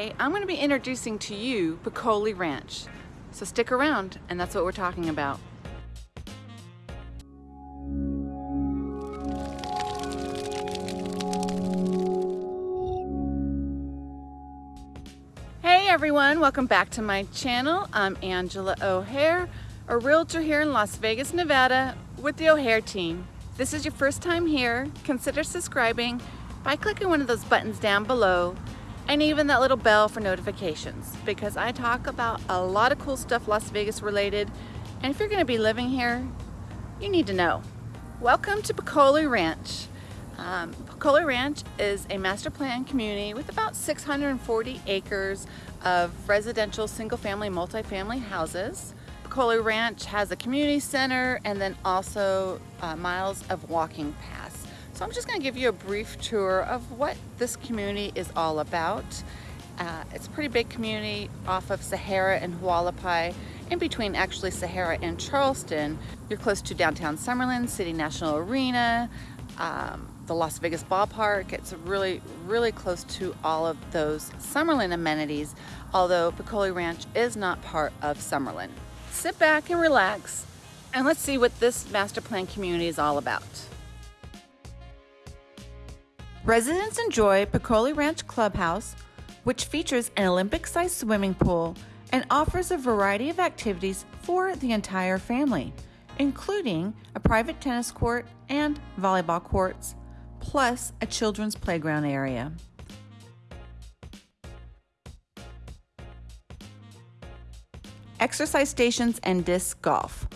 Today, I'm going to be introducing to you Peccole Ranch. So stick around, and that's what we're talking about. Hey everyone, welcome back to my channel. I'm Angela O'Hare, a realtor here in Las Vegas, Nevada with the O'Hare team. If this is your first time here, consider subscribing by clicking one of those buttons down below and even that little bell for notifications because I talk about a lot of cool stuff Las Vegas related and if you're going to be living here you need to know. Welcome to Peccole Ranch. Um, Ranch is a master plan community with about 640 acres of residential single-family multifamily houses. Peccole Ranch has a community center and then also uh, miles of walking paths. So I'm just going to give you a brief tour of what this community is all about. Uh, it's a pretty big community off of Sahara and Hualapai, in between actually Sahara and Charleston. You're close to downtown Summerlin, City National Arena, um, the Las Vegas ballpark. It's really, really close to all of those Summerlin amenities, although Peccole Ranch is not part of Summerlin. Sit back and relax, and let's see what this master plan community is all about. Residents enjoy Peccole Ranch Clubhouse, which features an Olympic-sized swimming pool and offers a variety of activities for the entire family, including a private tennis court and volleyball courts, plus a children's playground area. Exercise stations and disc golf.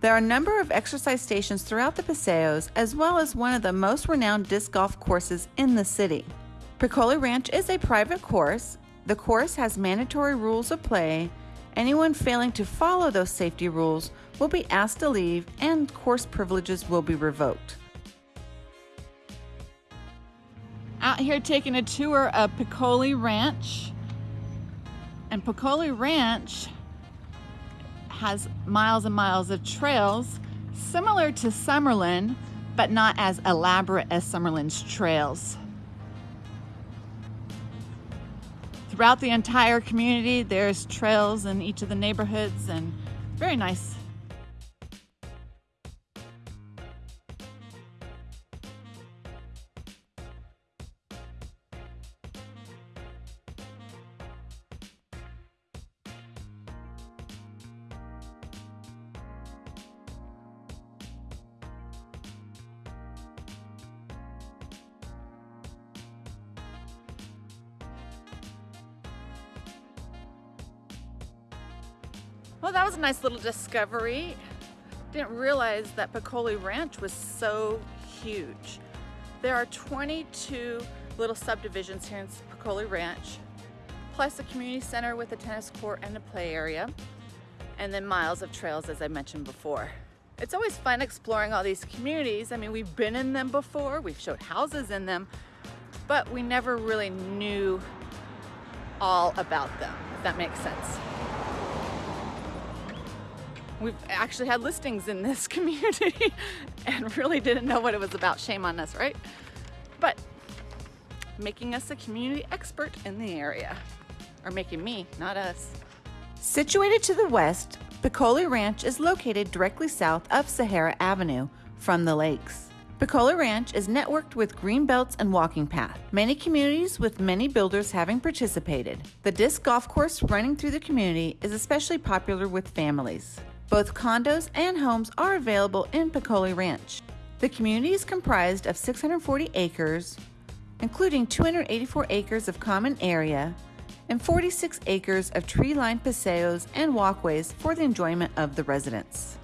There are a number of exercise stations throughout the Paseos, as well as one of the most renowned disc golf courses in the city. Peccole Ranch is a private course. The course has mandatory rules of play. Anyone failing to follow those safety rules will be asked to leave and course privileges will be revoked. Out here taking a tour of Peccole Ranch. And Peccole Ranch has miles and miles of trails similar to Summerlin, but not as elaborate as Summerlin's trails. Throughout the entire community, there's trails in each of the neighborhoods and very nice Well, that was a nice little discovery. Didn't realize that Peccole Ranch was so huge. There are 22 little subdivisions here in Peccole Ranch, plus a community center with a tennis court and a play area, and then miles of trails, as I mentioned before. It's always fun exploring all these communities. I mean, we've been in them before, we've showed houses in them, but we never really knew all about them, if that makes sense. We've actually had listings in this community and really didn't know what it was about. Shame on us, right? But making us a community expert in the area. Or making me, not us. Situated to the west, Peccole Ranch is located directly south of Sahara Avenue from the lakes. Peccole Ranch is networked with green belts and walking path. Many communities with many builders having participated. The disc golf course running through the community is especially popular with families. Both condos and homes are available in Peccole Ranch. The community is comprised of 640 acres, including 284 acres of common area and 46 acres of tree-lined paseos and walkways for the enjoyment of the residents.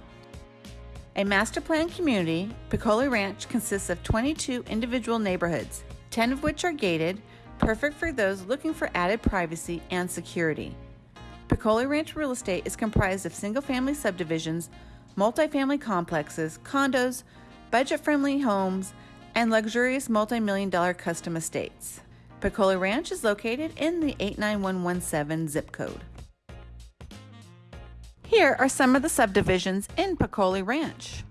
A master plan community, Peccole Ranch consists of 22 individual neighborhoods, 10 of which are gated, perfect for those looking for added privacy and security. Peccole Ranch real estate is comprised of single family subdivisions, multifamily complexes, condos, budget friendly homes, and luxurious multi million dollar custom estates. Peccole Ranch is located in the 89117 zip code. Here are some of the subdivisions in Peccole Ranch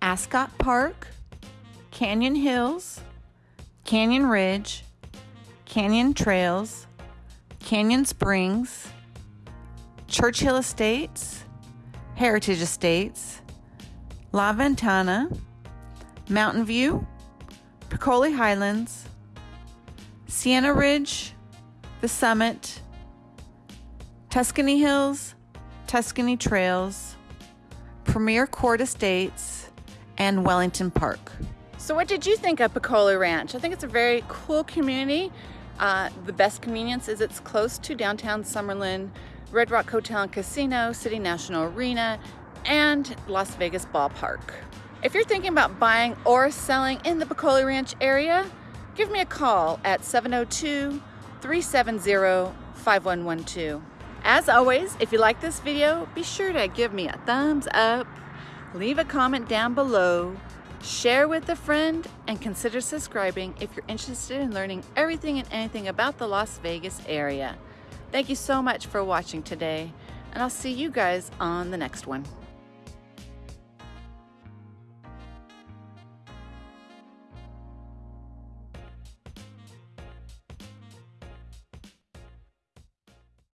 Ascot Park, Canyon Hills, Canyon Ridge, Canyon Trails, Canyon Springs, Churchill Estates, Heritage Estates, La Ventana, Mountain View, Peccole Highlands, Sienna Ridge, The Summit, Tuscany Hills, Tuscany Trails, Premier Court Estates, and Wellington Park. So what did you think of Peccole Ranch? I think it's a very cool community. Uh, the best convenience is it's close to downtown Summerlin, Red Rock Hotel and Casino, City National Arena, and Las Vegas Ballpark. If you're thinking about buying or selling in the Peccole Ranch area, give me a call at 702-370-5112. As always, if you like this video, be sure to give me a thumbs up, leave a comment down below, share with a friend, and consider subscribing if you're interested in learning everything and anything about the Las Vegas area. Thank you so much for watching today, and I'll see you guys on the next one.